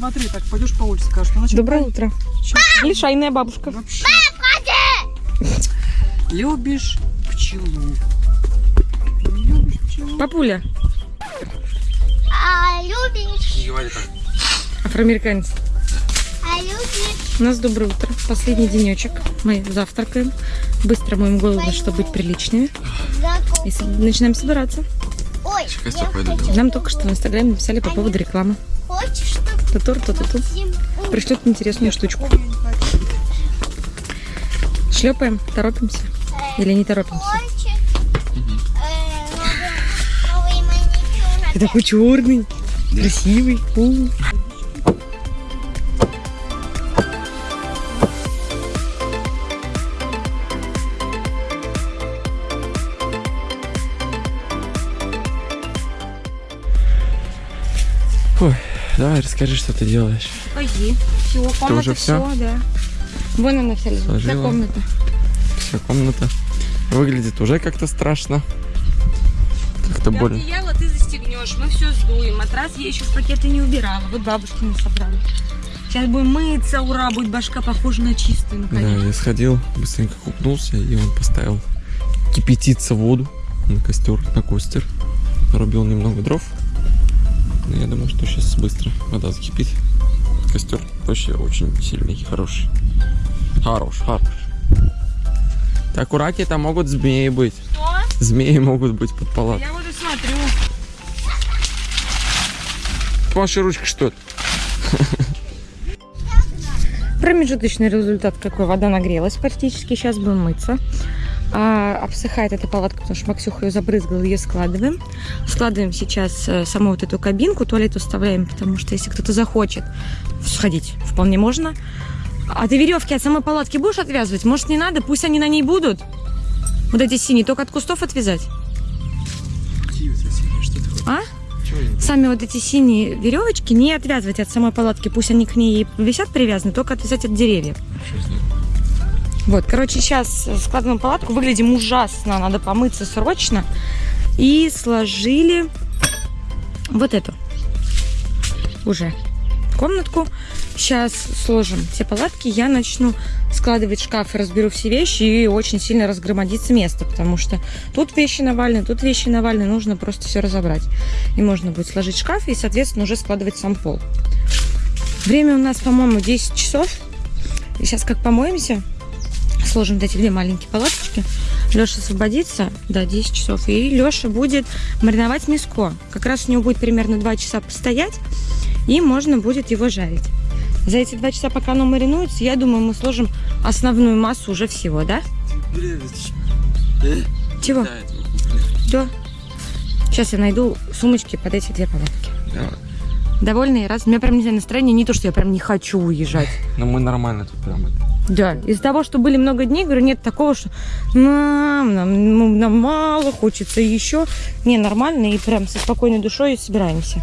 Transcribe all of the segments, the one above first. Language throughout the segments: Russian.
Смотри, так пойдешь по улице, скажешь, ну, значит, Доброе утро. чё, Лишайная бабушка. вообще. Любишь пчелу. Любишь пчелу. Папуля, А любишь, Не говори так. афроамериканец. а любишь, У нас доброе утро. Последний денечек. Мы завтракаем. Быстро моем голову, чтобы быть приличными. знаком. И начинаем собираться. Ой. Нам только что в Инстаграме написали по поводу рекламы. Хочешь, Тутур, ту ту всем Пришлют интересную штучку. Шлепаем, торопимся. Или не торопимся. э, Ты такой черный, красивый. У. давай расскажи, что ты делаешь. Пойди. Все, комната, уже всё? всё, да. Вон она вся лежит. Вся комната. Вся комната. Выглядит уже как-то страшно. Как-то больно. одеяло ты застегнешь, мы все сдуем. Матрас я еще в пакеты не убирала. Вот бабушки не собрали. Сейчас будем мыться, ура, будет башка похожа на чистую, Да, наконец. я сходил, быстренько купнулся, и он поставил кипятиться воду на костер, на костер. Нарубил немного дров. Но я думаю, что сейчас быстро вода закипит. Костер вообще очень сильный хороший. Хорош, хорош. Так, у раки там могут змеи быть. Что? Змеи могут быть под палаткой. Я вот и смотрю. Ваша ручка что это? Промежуточный результат какой? Вода нагрелась практически. Сейчас будем мыться. А, обсыхает эта палатка, потому что Максюха ее забрызгала, ее складываем. Складываем сейчас э, саму вот эту кабинку, туалет уставляем, потому что если кто-то захочет сходить, вполне можно. А ты веревки от самой палатки будешь отвязывать? Может, не надо? Пусть они на ней будут. Вот эти синие, только от кустов отвязать. А? Сами вот эти синие веревочки не отвязывать от самой палатки. Пусть они к ней висят привязаны, только отвязать от деревьев. Вот, короче, сейчас складываем палатку. Выглядим ужасно. Надо помыться срочно. И сложили вот эту уже комнатку. Сейчас сложим все палатки. Я начну складывать шкаф и разберу все вещи. И очень сильно разгромодится место, потому что тут вещи навалены, тут вещи навалены. Нужно просто все разобрать. И можно будет сложить шкаф и, соответственно, уже складывать сам пол. Время у нас, по-моему, 10 часов. И сейчас как помоемся, сложим вот эти две маленькие палаточки. Леша освободится, да, 10 часов. И Леша будет мариновать мяско. Как раз у него будет примерно 2 часа постоять, и можно будет его жарить. За эти 2 часа, пока оно маринуется, я думаю, мы сложим основную массу уже всего, да? Чего? Да. Сейчас я найду сумочки под эти две палатки. Довольные? Раз. У меня прям, не знаю, настроение не то, что я прям не хочу уезжать. Ну мы нормально тут прям. это. Да, из-за того, что были много дней, говорю, нет такого, что нам, нам, нам мало, хочется еще. Не, нормально, и прям со спокойной душой собираемся.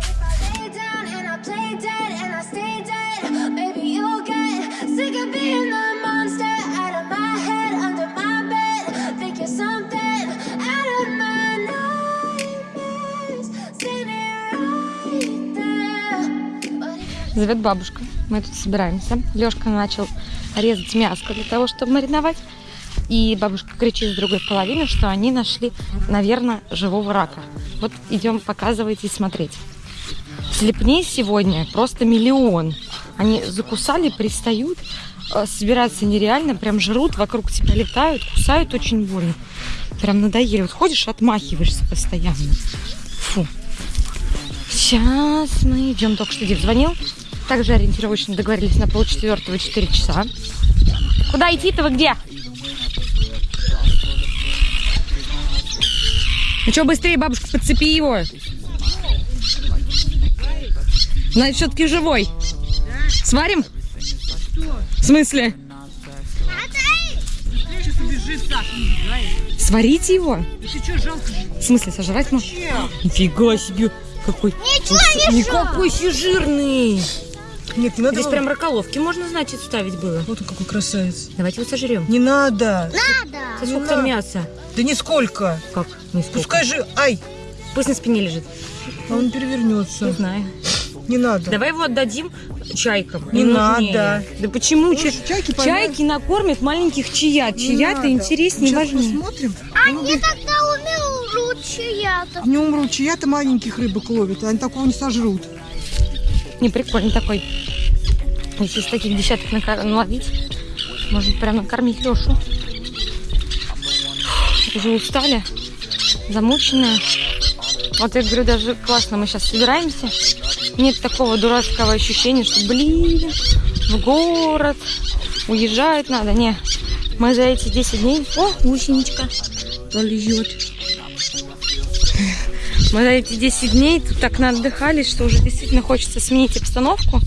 Зовет бабушка. Мы тут собираемся. Лешка начал резать мяско для того, чтобы мариновать. И бабушка кричит с другой половины, что они нашли, наверное, живого рака. Вот идем показывать и смотреть. Слепней сегодня просто миллион. Они закусали, пристают, э, собираться нереально, прям жрут, вокруг тебя летают, кусают очень больно. Прям надоели. Вот ходишь, отмахиваешься постоянно. Фу. Сейчас мы идем. Только что Див звонил. Также ориентировочно договорились на полчетвертого 4 часа. Куда идти-то вы где? Ну что, быстрее, бабушка, подцепи его. Значит, все-таки живой. Сварим? В смысле? Сварите его? В смысле, сожрать можно? Нифига себе. Какой... Ничего не Никакой жирный. Нет, не надо. Здесь прям раколовки можно, значит, ставить было. Вот он какой красавец. Давайте его сожрем. Не надо. А не сколько там надо. мяса? Да нисколько. Как? Не сколько. Пускай же. Ай, Пусть на спине лежит. а он Не перевернется. знаю. Не надо. Давай его отдадим чайкам. Не Им надо. нужнее. Да почему? Ча- Слушай, чайки. Чайки накормят маленьких чаят. Не Чаята надо. интереснее и Сейчас важнее. посмотрим. Они тогда умрут чья-то. Не умрут, чья-то маленьких рыбок ловят, они такого не сожрут. Не, прикольный такой. Если таких десяток нака- наловить, можно прям накормить Лешу. Уже устали, замученные. Вот я говорю, даже классно, мы сейчас собираемся. Нет такого дурацкого ощущения, что, блин, в город, уезжать надо. Не, мы за эти 10 дней... О, гусеничка полежет. Мы за эти 10 дней тут так наотдыхались, что уже действительно хочется сменить обстановку,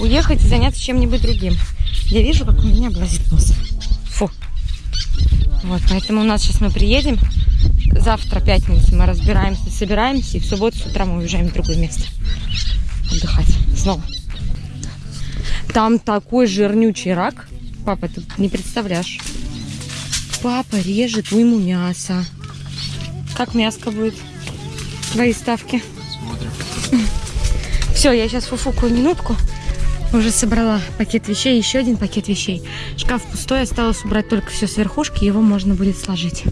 уехать и заняться чем-нибудь другим. Я вижу, как у меня облазит нос. Фу. Вот, поэтому у нас сейчас мы приедем. Завтра, пятница, мы разбираемся, собираемся, и в субботу с утра мы уезжаем в другое место. Отдыхать. Снова. Там такой жирнючий рак. Папа, ты не представляешь. Папа режет уйму мяса. Как мяско будет? Твои ставки. Смотрим. Все, я сейчас фуфукаю минутку. Уже собрала пакет вещей, еще один пакет вещей. Шкаф пустой, осталось убрать только все с верхушки, его можно будет сложить.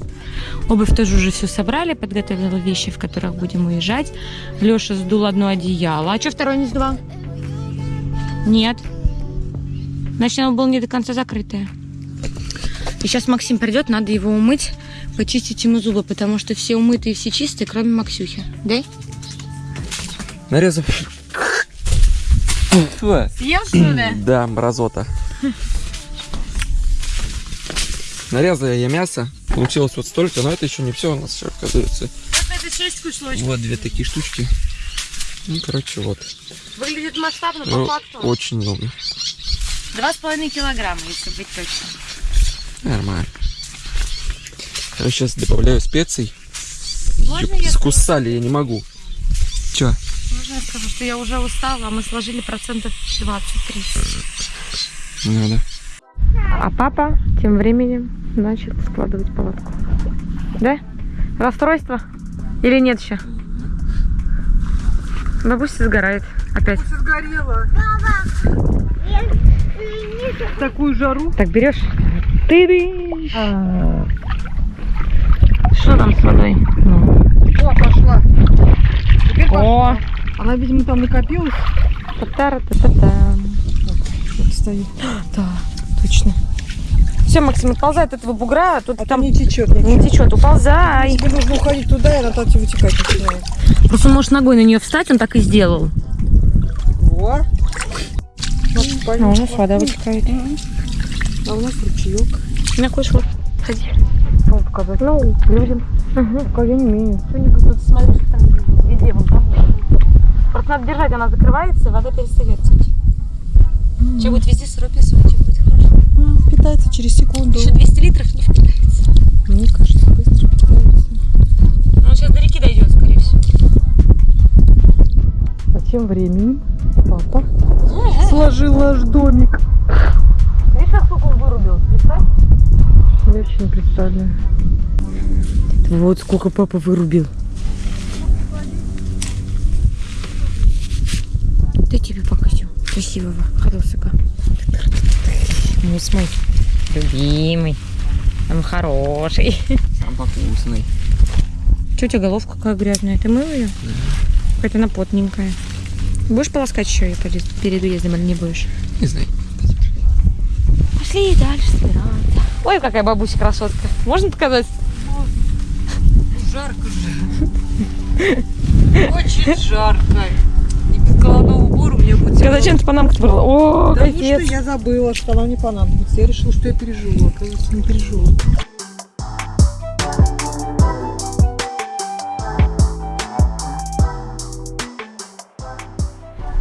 Обувь тоже уже все собрали, подготовила вещи, в которых будем уезжать. Леша сдул одно одеяло. А что второй не сдувал? Нет. Значит, оно было не до конца закрытое. И сейчас Максим придет, надо его умыть, почистить ему зубы, потому что все умытые, все чистые, кроме Максюхи. Да? Нарезав. Съел, что ли? Да, мразота. Нарезала я мясо. Получилось вот столько, но это еще не все у нас, еще, оказывается. Это 6 кусочков. Вот две такие штучки. Ну, короче, вот. Выглядит масштабно Ну, по факту. очень много. Два с половиной килограмма, если быть точным. Нормально. Я сейчас добавляю специй. Можно Ёп, я, Скусали, я не могу. Че? можно я скажу, что я уже устала, а мы сложили процентов 20-30. Надо. А папа тем временем начал складывать палатку. Да? Расстройство? Или нет еще? Бабуся сгорает опять. Сгорела. В такую жару. Так, берешь? Ты Что там с водой? Ну. О, пошла. Теперь О, пошла. Она, видимо, там накопилась. та-та-та-та-та. Вот стоит. Да, точно. Все, Максим, отползай от этого бугра, а тут А там не течет не течет, уползай. Тебе нужно уходить туда, и она там тебе вытекать начинает. Просто он может ногой на нее встать, он так и сделал. Во. Вот, А у нас вода вытекает. А у нас ручеек. Не хочешь вот, ходи. Кому показать? Ну, людям. Пока я не умею. Что-нибудь тут смотри, что там везде, вон там. Просто надо держать, она закрывается, вода перестает течь. Че будет везде сырой песок, будет хорошо. Питается через секунду. Еще 200 литров не впитается. Мне кажется, быстро питается. Он сейчас до реки дойдет, скорее всего. А тем временем папа сложил наш домик. Видишь, как сколько он вырубил? Представь. Я вообще не представляю. Вот сколько папа вырубил. Да тебе покажу. Красивого, хорошего. Мус мой. Любимый. Он хороший. Самый вкусный. Че у тебя головка какая грязная? Ты мыл ее? Какая-то она потненькая. Будешь полоскать еще ее перед, перед уездом или не будешь? Не знаю. Пошли дальше собираться. Ой, какая бабуся красотка. Можно показать? Жарко же. Очень жарко. И без головного убора мне будет Ты зачем ты панамку брала? О, Да ну капец. что, я забыла, что она мне понадобится. Я решила, что я переживу. Оказывается, не переживу.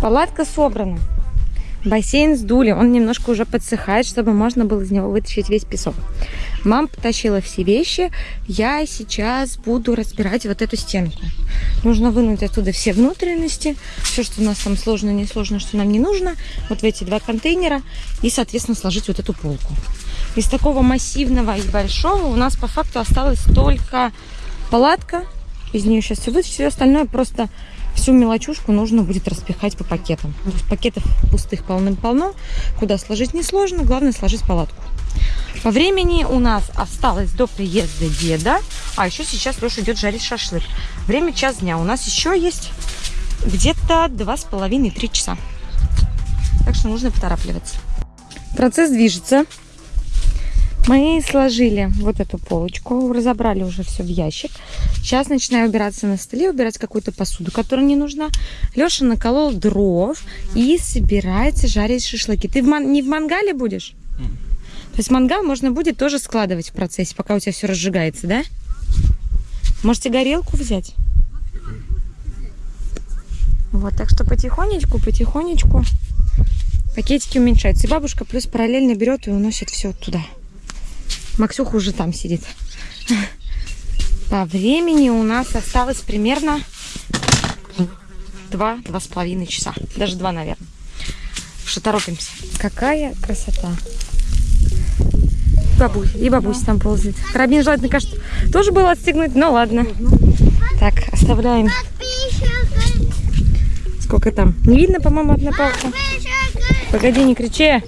Палатка собрана. Бассейн сдули, он немножко уже подсыхает, чтобы можно было из него вытащить весь песок. Мама потащила все вещи, я сейчас буду разбирать вот эту стенку. Нужно вынуть оттуда все внутренности, все, что у нас там сложно, не сложно, что нам не нужно, вот в эти два контейнера, и, соответственно, сложить вот эту полку. Из такого массивного и большого у нас по факту осталась только палатка, из нее сейчас все вытащить, все остальное просто всю мелочушку нужно будет распихать по пакетам. Пакетов пустых полным-полно, куда сложить несложно, главное сложить палатку. По времени у нас осталось до приезда деда, а еще сейчас Леша идет жарить шашлык. Время час дня. У нас еще есть где-то два с половиной-три часа. Так что нужно поторапливаться. Процесс движется. Мы сложили вот эту полочку, разобрали уже все в ящик. Сейчас начинаю убираться на столе, убирать какую-то посуду, которая не нужна. Леша наколол дров и собирается жарить шашлыки. Ты в ман- не в мангале будешь? То есть мангал можно будет тоже складывать в процессе, пока у тебя все разжигается, да? Можете горелку взять? Вот, так что потихонечку, потихонечку пакетики уменьшаются. И бабушка плюс параллельно берет и уносит все туда. Максюха уже там сидит. По времени у нас осталось примерно два, два с половиной часа. Даже два, наверное. Что торопимся. Какая красота. Бабусь, и бабусь там ползает. Карабин желательно, кажется, тоже было отстегнуть, но ладно. Так, оставляем. Сколько там? Не видно, по-моему, одна палка. Погоди, не кричи.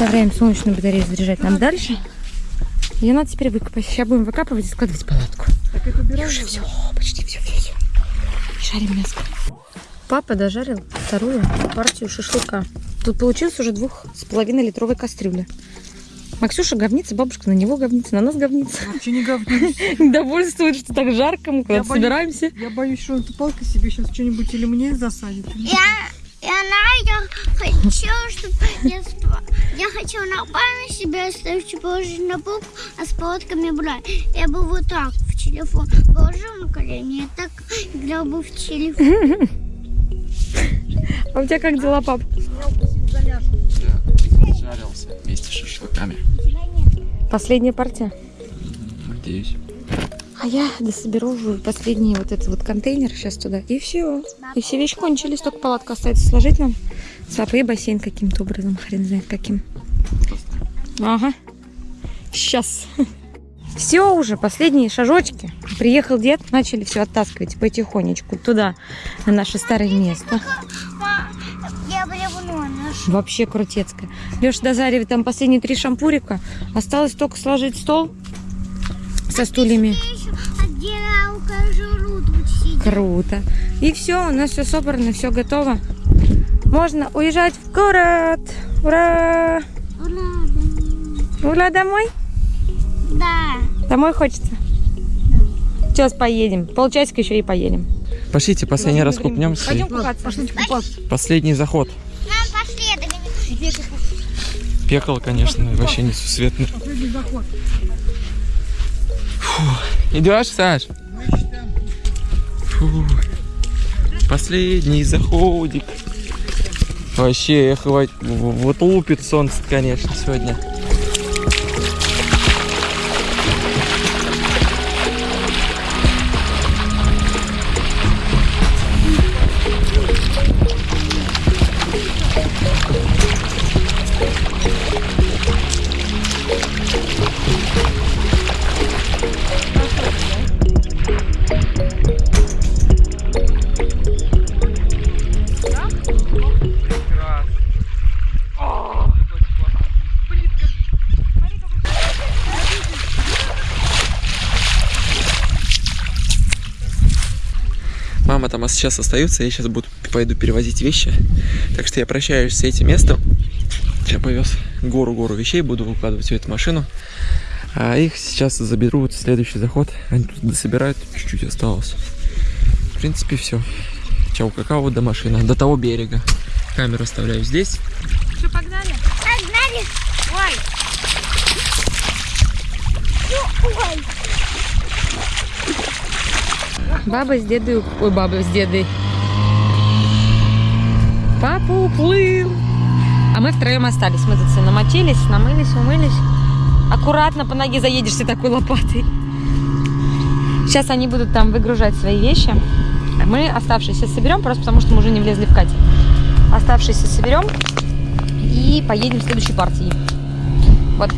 Вставляем солнечную батарею заряжать нам дальше. Ее надо теперь выкопать. Сейчас будем выкапывать и складывать палатку. Так это И уже все, почти все, все, все. И жарим мясо. Папа дожарил вторую партию шашлыка. Тут получилось уже двух с половиной литровой кастрюля. Максюша говнится, бабушка на него говнится, на нас говнится. Вообще не говнюсь. Довольствует, что так жарко, мы куда-то собираемся. Я боюсь, что эта палка себе сейчас что-нибудь или мне засадит. Я, я, Надя, хочу, чтобы я, спа- я хочу нормально себя оставить, положить на полку, а с палатками брать. Я бы вот так в телефон положил на колени, и так играл бы в телефон. А у тебя как дела, пап? Жарился вместе с шашлыками. Последняя партия. Надеюсь. А я дособеру последний вот этот вот контейнер сейчас туда. И все. И все вещи кончились, только палатка остается сложить нам. С папой и бассейн каким-то образом, хрен знает каким. Ага. Сейчас. Все уже, последние шажочки. Приехал дед, начали все оттаскивать потихонечку туда, на наше старое место. Вообще крутецкая. Леша дозаривает там последние три шампурика. Осталось только сложить стол со стульями. Круто. И все, у нас все собрано, все готово. Можно уезжать в город. Ура! Ура, Ура, домой? Да. Домой хочется? Сейчас поедем. Полчасика еще и поедем. Пошлите, последний раз купнемся. Пойдем купаться. Пошлите купаться. Последний заход. Нам пошли, Пекало, конечно, вообще несусветно. Последний заход. Идешь, Саш? Фу. Последний заходик. Вообще, эх, вот, лупит солнце, конечно, сегодня. Там сейчас остается, я сейчас буду пойду перевозить вещи. Так что я прощаюсь с этим местом. Я повез гору-гору вещей, буду выкладывать всю эту машину. А их сейчас заберут в следующий заход. Они тут дособирают, чуть-чуть осталось. В принципе, все. Чау, какао до машины, до того берега. Камеру оставляю здесь. Что, погнали? Погнали. Ой. Ну, ой. Баба с дедой... Ой, баба с дедой. Папа уплыл. А мы втроем остались. Мы тут все намочились, намылись, умылись. Аккуратно по ноге заедешься такой лопатой. Сейчас они будут там выгружать свои вещи. А Мы оставшиеся соберем, просто потому что мы уже не влезли в катер. Оставшиеся соберем и поедем в следующей партии. Вот.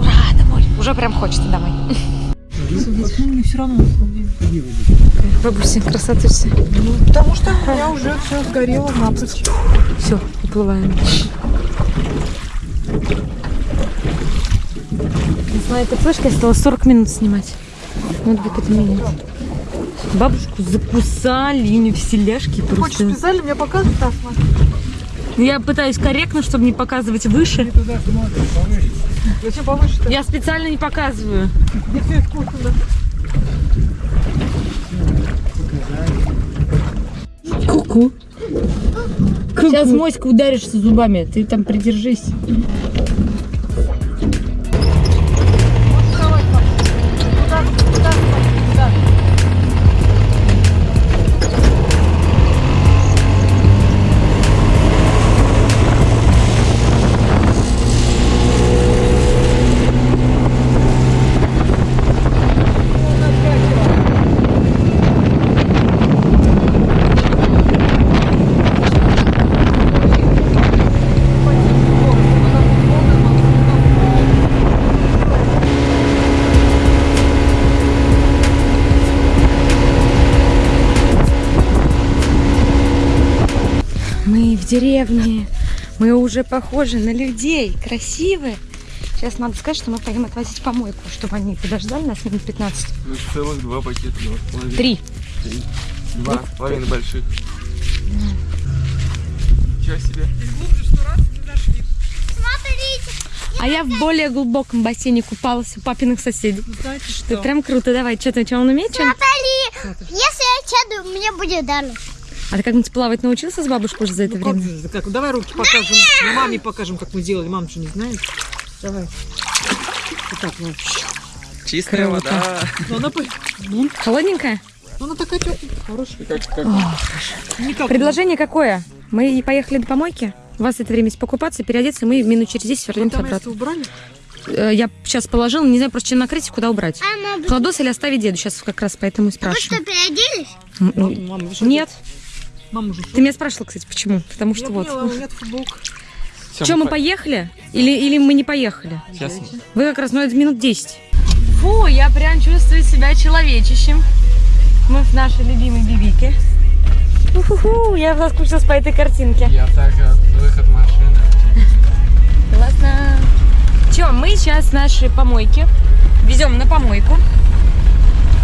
Ура, домой. Уже прям хочется домой. Ну, все равно. Бабуся, красотуся. Потому что у меня уже все сгорело напрочь. Все, уплываем. Моей этой флешкой осталось 40 минут снимать. Надо будет это менять. Бабушку закусали, не вселяшки Хочешь просто. специально мне показывать? Да, смотри. Я пытаюсь корректно, чтобы не показывать выше. Зачем повыше-то? Я специально не показываю. Не все искусственно. Ку-ку. Сейчас моська ударишься зубами, ты там придержись. Деревне. Мы уже похожи на людей. Красивые. Сейчас надо сказать, что мы пойдем отвозить помойку, чтобы они подождали нас минут 15. Ну, целых два пакета, два с половиной. Три. Два с половиной больших. Ничего себе. Смотрите, А я в более глубоком бассейне купалась у папиных соседей. Знаете Ты прям круто, давай. Что ты, что он умеет? Что? Натали, если я чаду, мне будет дано. А ты как-нибудь плавать научился с бабушкой уже за это Ну, как время? же, как? Давай руки покажем. Мы маме покажем, как мы делали. Мама что не знает. Давай. Вот так, вот. Чистая Круто. вода. Ну, она, по- ну, Холодненькая? она такая тепленькая, хорошая. Как, как? Никак. Предложение какое? Мы поехали до помойки. У вас это время есть покупаться, переодеться, мы минут через 10 вернемся обратно. убрали? Э, Я сейчас положила, не знаю просто чем накрыть и куда убрать. А, мама, Кладос или оставить деду? Сейчас как раз поэтому и вы что, спрашиваю. переоделись? Ну, Мама, Нет. Мама уже Ты меня спрашивала, кстати, почему? Потому что Я вот. поняла, нет футболка. Всё, Что, мы по- поехали? Или, или мы не поехали? Сейчас. Вы как раз, ну это минут 10. Фу, я прям чувствую себя человечищем. Мы в нашей любимой бибике. Уху, я соскучилась по этой картинке. Я так, выход машины. Классно. Че, мы сейчас наши помойки везем на помойку,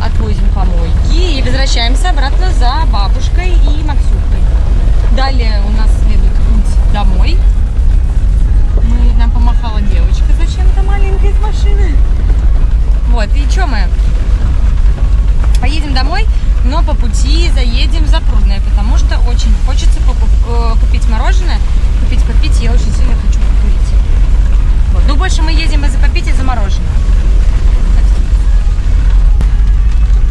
отвозим помойки и возвращаемся обратно за бабушкой и Максюкой. Далее у нас следует путь домой. Мы, нам помахала девочка зачем-то маленькая из машины. Вот, и что мы? Поедем домой, но по пути заедем в Запрудное, потому что очень хочется э, купить мороженое, купить попить, я очень сильно хочу покурить. Вот. Ну, больше мы едем из-за попить и за мороженое.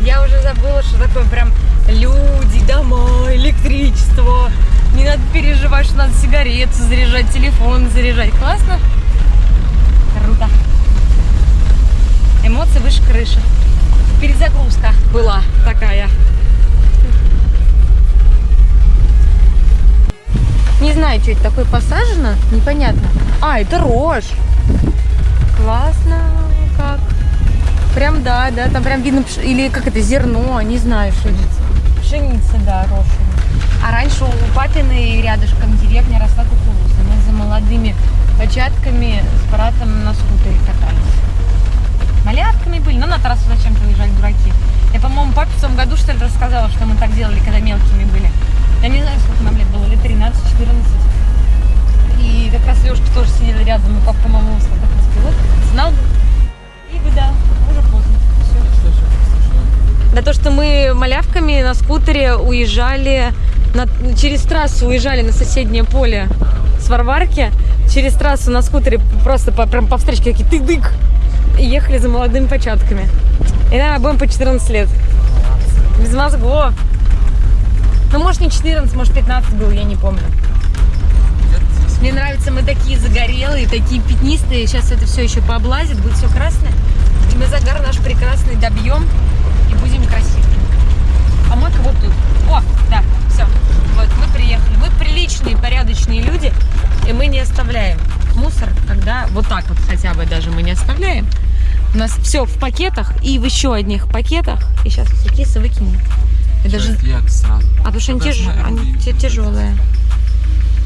Я уже забыла, что такое прям люди, дома, электричество. Не надо переживать, что надо сигареты заряжать, телефон заряжать. Классно? Круто. Эмоции выше крыши. Перезагрузка была такая. Не знаю, что это такое посажено, непонятно. А, это рожь. Классно. Прям да, да, там прям видно, или как это, зерно, не знаю, что это. Пшеница, да, рожь. А раньше у папиной рядышком деревня росла кукуруза. Мы за молодыми початками с братом на скутере катались. Малявками были, но на трассу зачем-то уезжали дураки. Я, по-моему, папе в том году, что ли, рассказала, что мы так делали, когда мелкими были. Я не знаю, сколько нам лет было, лет 13-14. И как раз Лешка тоже сидел рядом, и папа, по-моему, как пилот, знал бы. И бы, да, уже поздно. Всё. Да то, что мы малявками на скутере уезжали, на- через трассу уезжали на соседнее поле с Варварки, через трассу на скутере просто по, прям по встречке такие тык-дык, и ехали за молодыми початками. И нам обоим по 14 лет. Без мозгов. Ну, может, не 14, может, 15 был, я не помню. Мне нравится, мы такие загорелые, такие пятнистые. Сейчас это все еще пооблазит, будет все красное. И мы загар наш прекрасный добьем и будем красивыми. А мойка вот тут. О, да, все. Вот, мы приехали. Мы приличные, порядочные люди, и мы не оставляем мусор, когда вот так вот хотя бы даже мы не оставляем. У нас все в пакетах и в еще одних пакетах. И сейчас все кисы выкинем. И даже... Сразу. А потому что они, на они тяжелые.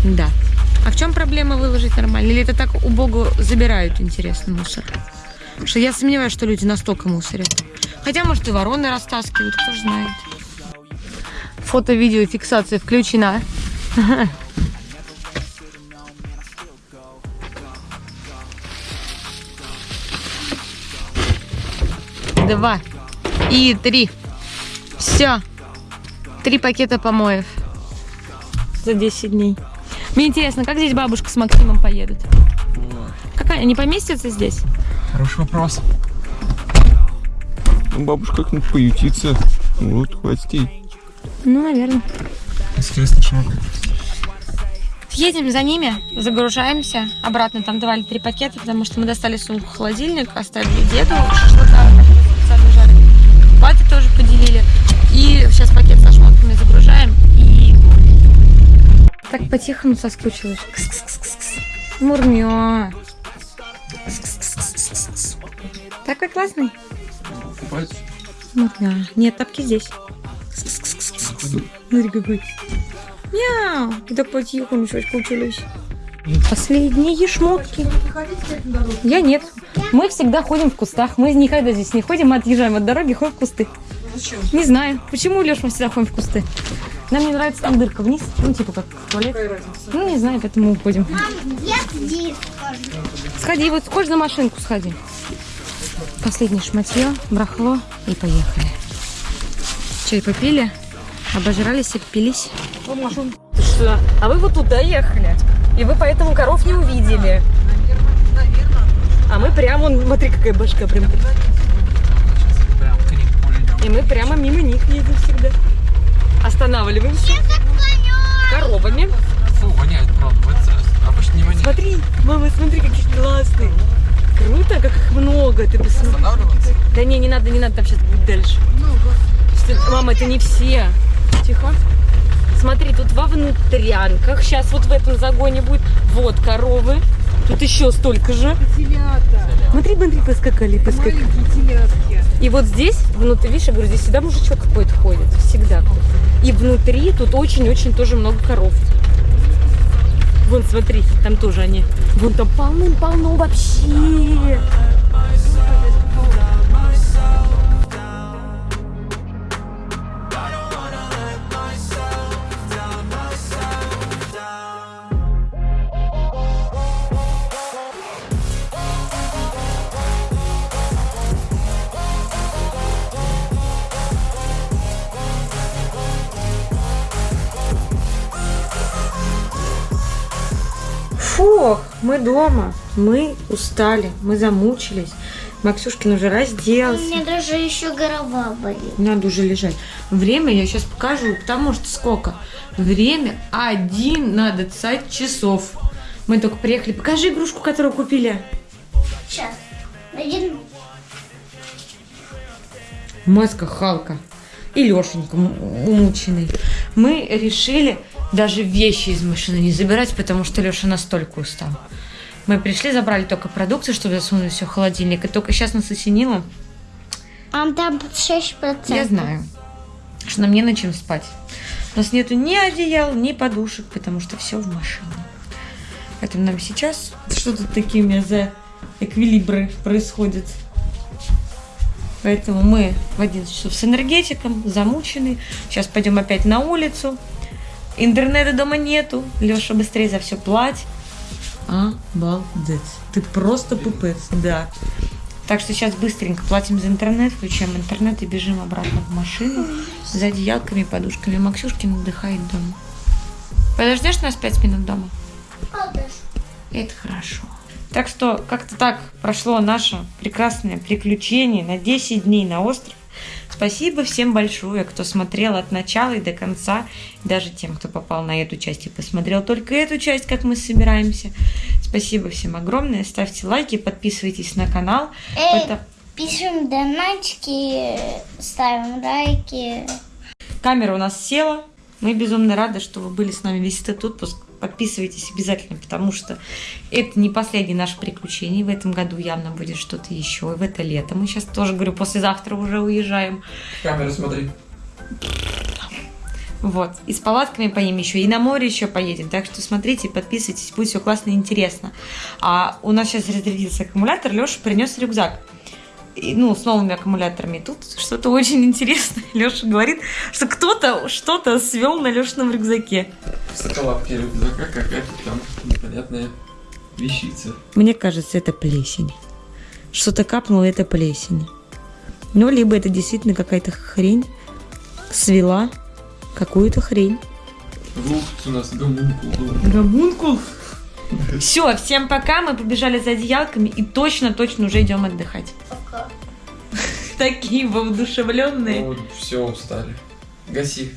Да. А в чем проблема выложить нормально? Или это так убого забирают, интересно, мусор? Что я сомневаюсь, что люди настолько мусорят. Хотя, может, и вороны растаскивают, кто ж знает. Фото-видеофиксация включена. Два и три. Все. Три пакета помоев. За 10 дней. Мне интересно, как здесь бабушка с Максимом поедут? Какая? Они поместятся здесь? Хороший вопрос. Ну, бабушка как-нибудь поютится. Вот, хватит ей. Ну, наверное. Интересно, что Едем за ними, загружаемся. Обратно там давали три пакета, потому что мы достали сумку холодильник, оставили деду шашлыка, специально жарили. Папе тоже поделили. И сейчас пакет со шмотками загружаем. И... Так по-тихому соскучилась. Кс-кс-кс-кс. Мурмё. Кс-кс-кс-кс-кс. Такой классный. Купать? Мурмё. Нет, тапки здесь. Смотри какой. Мяу. И так потихоньку соскучились. Последние шмотки. Я нет. Мы всегда ходим в кустах. Мы никогда здесь не ходим, мы отъезжаем от дороги, ходим в кусты. Зачем? Не знаю. Почему, Леш, мы всегда ходим в кусты? Нам не нравится там дырка вниз. Ну, типа как туалет. Ну, не знаю, поэтому уходим. Мам, я здесь. Сходи, вот хочешь на машинку сходи. Последнее шматье, брахло и поехали. Чай попили, обожрались, обпились. Что? А вы вот туда ехали. И вы поэтому коров не увидели. А мы прямо, вон, смотри, какая башка прям. И мы прямо мимо них едем всегда. Останавливаемся коровами. Фу, воняет, правда. Обычно не воняет. Смотри, мама, смотри, какие классные. Круто, как их много. Ты посмотри. Да не, не надо, не надо, там сейчас будет дальше. Что- Мама, это не все. Тихо. Смотри, тут во внутрянках. Сейчас вот в этом загоне будет. Вот коровы. Тут еще столько же. Телята. Смотри, смотри, поскакали, поскакали. И вот здесь, внутри, видишь, я говорю, здесь всегда мужичок какой-то ходит. Всегда. И внутри тут очень-очень тоже много коров. Смотри, там тоже они. Вон там полным-полно вообще. Дома. Мы устали, мы замучились. Максюшкин уже У разделся. меня даже еще голова болит. Надо уже лежать. Время я сейчас покажу, потому что сколько? Время 11 часов. Мы только приехали. Покажи игрушку, которую купили. Сейчас. Один. Маска Халка. И Лешенька умученный. Мы решили даже вещи из машины не забирать, потому что Леша настолько устал. Мы пришли, забрали только продукцию, чтобы засунуть все в холодильник. И только сейчас нас осенило. Мам, там 6%. Я знаю, что нам не на чем спать. У нас нету ни одеял, ни подушек, потому что все в машине. Поэтому нам сейчас что тут такие у меня за эквилибры происходят. Поэтому мы в 11 часов с энергетиком, замучены. Сейчас пойдем опять на улицу. Интернета дома нету. Леша быстрее за все платит. Обалдеть. Ты просто пупец, да. Так что сейчас быстренько платим за интернет, включаем интернет и бежим обратно в машину за одеялками и подушками. Максюшкин отдыхает дома. Подождешь нас пять минут дома? Это хорошо. Так что как-то так прошло наше прекрасное приключение на 10 дней на остров. Спасибо всем большое, кто смотрел от начала и до конца. Даже тем, кто попал на эту часть и посмотрел только эту часть, как мы собираемся. Спасибо всем огромное. Ставьте лайки, подписывайтесь на канал. Эй, Потом- пишем донатики, ставим лайки. Камера у нас села. Мы безумно рады, что вы были с нами весь этот отпуск. Подписывайтесь обязательно, потому что это не последнее наше приключение. В этом году явно будет что-то еще. И в это лето. Мы сейчас тоже, говорю, послезавтра уже уезжаем. Камеру смотри. Вот. И с палатками поедем еще, и на море еще поедем. Так что смотрите, подписывайтесь, будет все классно и интересно. А у нас сейчас разрядился аккумулятор, Леша принес рюкзак. И, ну, с новыми аккумуляторами. Тут что-то очень интересное. Леша говорит, что кто-то что-то свел на Лешином рюкзаке. В соколовке рюкзака какая-то там непонятная вещица. Мне кажется, это плесень. Что-то капнуло, это плесень. Ну, либо это действительно какая-то хрень свела какую-то хрень. Ух, у нас гомункул. Гомункул. Все, всем пока, мы побежали за одеялками и точно-точно уже идем отдыхать. Такие воодушевленные. Вот, все, устали. Гаси.